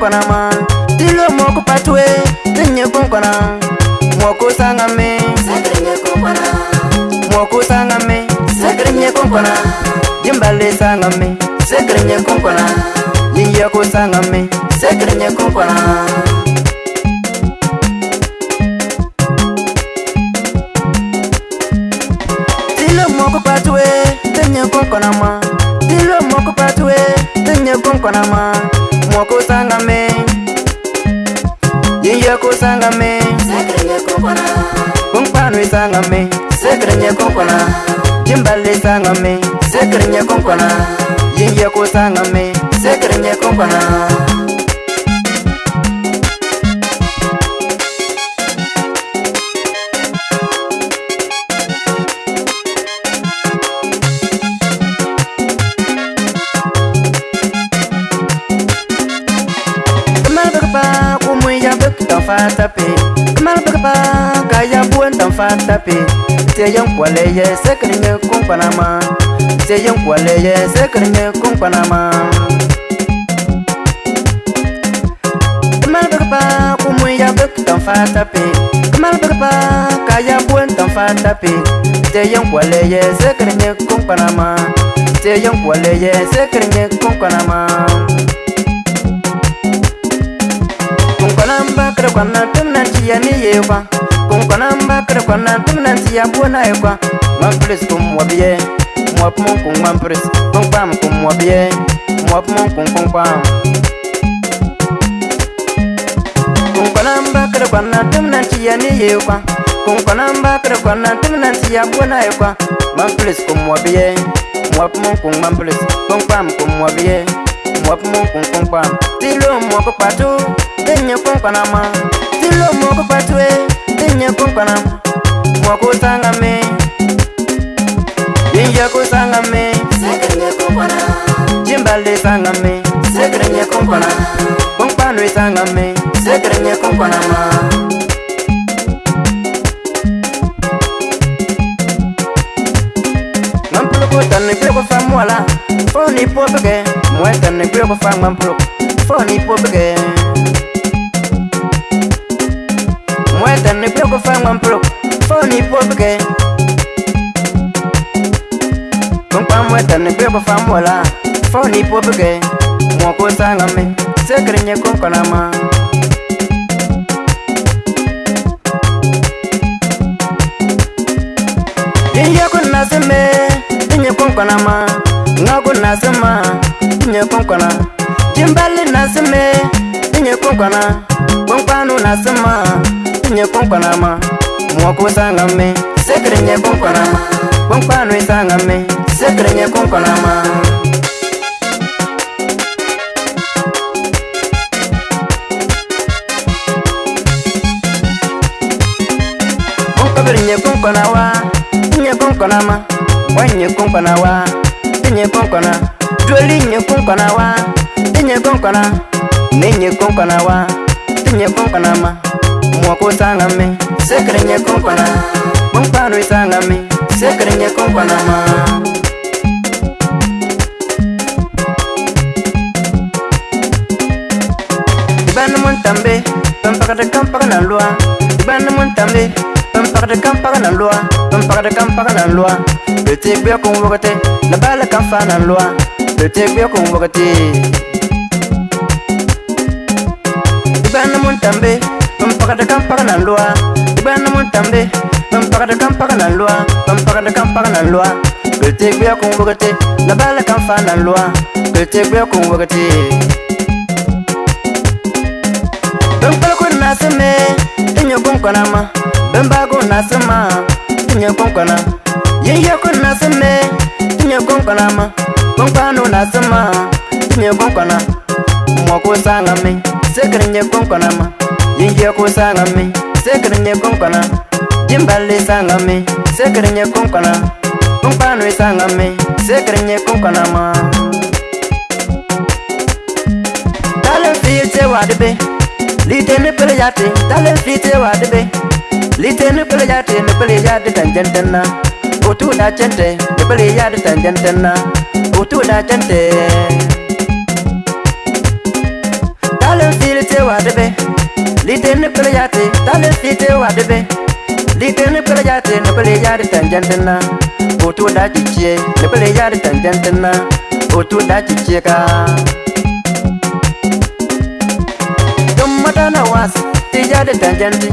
kwanama dilo moko patwe tinye kun kwana moko sanga me moko sanga me sekrenye kun kwana dimbale sanga me sekrenye kun kwana yiye ko sanga me sekrenye kun kwana me yiyeko sanga me kunkwano isanga me sekrenyekonkona timbale sanga me sekrenyekonkona yiyeko sanga me sekrenyekonkona fatapi teyen kwale ye sekrinye kumpanama teyen kwale ye sekrinye kumpanama kamal bagba kumu ya bak tan fatapi kamal bagba kaya buen tan fatapi teyen kwale ye sekrinye kumpanama teyen kwale ye sekrinye kumpanama kumpanamba kwa na tunan chiani yewa kwa namba kada kwa na tung nan siya bua na e kwa ma pres kum wa biye mwa pum kum ma pres kum kwa m kum wa biye mwa pum kum kum kwa kum kwa namba kada kwa na tung nan siya ni e kwa kum kwa namba kada kwa na tung nan siya bua na e kwa ma pres kum wa biye mwa pum kum ma pres kum kwa m kum wa biye mwa pum kum kum kwa tilo mwa kupatu tenye kum kwa nama tilo mwa kupatu ninyekukana wakusanga me ninjekusanga me cimbali sanga me kunkwanu isanga me mampuluku tani kulekufa muwala fo nipopeke muwe tani kulekufa mampuluku fo nipopeke muerta, no hay pro fan one pro Funny porque Con pan muerta, no hay pro fan mola Funny porque Moco sangame, se creñe con canama Inye kun nasime, inye kun ma Nga kun nasima, inye kun kanama Jimbali nasime, inye kun kanama sekirinye kpɔnkpanama moɔ ko sanga me sekirinye kpɔnkpanama kpɔnkpanu sanga me sekirinye kpɔnkpanama. kpɔnkpanu nye kpɔnkpana wa nye kpɔnkpana ma wa nye kpɔnkpana wa nye kpɔnkpana joli nye kpɔnkpana wa nye kpɔnkpana ne nye kpɔnkpana wa nye kpɔnkpana ma wako tangame sekrenye kompana bonkpano itangame sekrenye kompana ma ibanemontambe bampakde kampaga na lwa ibanemontambe bampakde kampaga na lwa bampakde kampaga na lwa bete gbia kon wogte la bala kan faa na lwa bete gbia kon wogte ibanemontambe pagada kam pagana lua ben mun tambe ben pagada kam pagana lua ben pagada kam pagana lua pete gbe ko wogete la bala kam fa na lua pete gbe ko wogete ben pala ko na sme enyo bon kona ma ben ba ko na sma enyo bon kona ye ye ko na sme enyo bon kona ma bon pa no na sma enyo bon kona mo ko sanga me se kan ye bon kona ma ye ku sanga mi sekere nye kunkana jimbali sanga mi sekere nye kunkana kunkpanu sanga mi sekere nye kunkana ma talen fi te wadi be lite ni pele yati talen fi te wadi be lite ni pele yati ni pele yati tanjentena o tu na chente ni pele yati tanjentena o tu na chente. te wa bebe di te ne pele ya te ne pele ya de tan jan de na o e, e tu da ji che ne pele ya de tan jan de na o tu da ji che ka dum mata na was te ya de tan jan de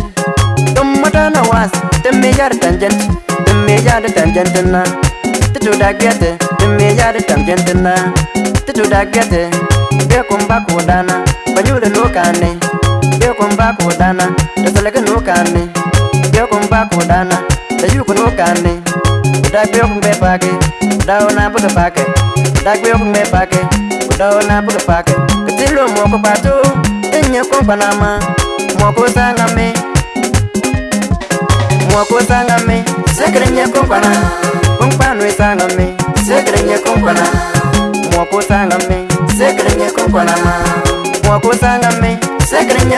dum mata na was te me ya de tan jan de te me ya de tan jan de na te tu da ge te te me ya de tan jan de na te tu da ge te ge kum ba ku da na ba ju de lo ka ne biokumba kudana tasaleke nukani biokumba kudana tayuku nukani uda biokumbe pake uda ona buke pake uda biokumbe pake uda ona buke pake kutilo moko patu enye kumpanama moko sangame moko sangame sekere nye kumpana kumpanu sangame sekere nye kumpana moko sangame sekere nye kumpanama moko sangame sekere nye